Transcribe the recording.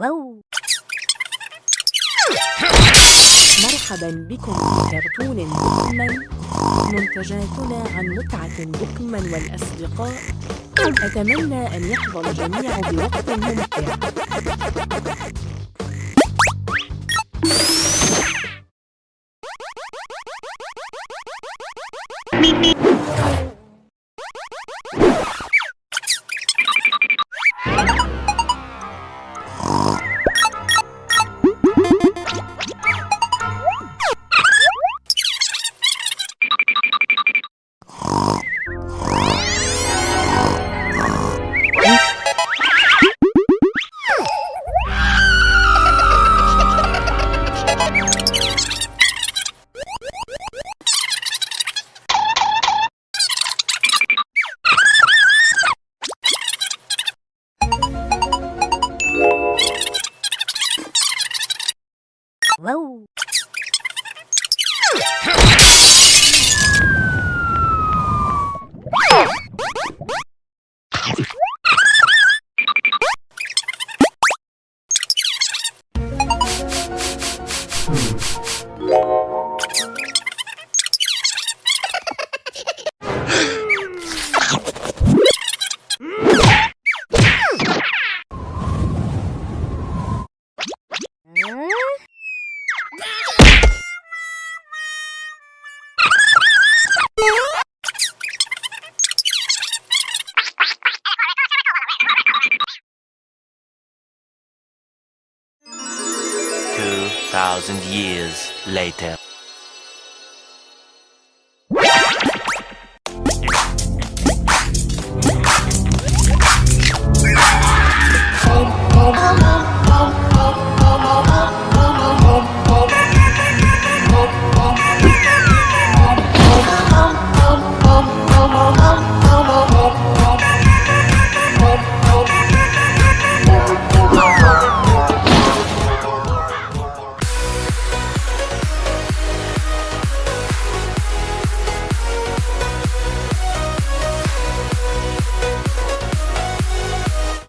واو. مرحبا بكم في كرتون بوكمان منتجاتنا عن متعة بوكمان والأصدقاء. أتمنى أن يحظى الجميع بوقت ممتع. واو Whoa. Thousand years later.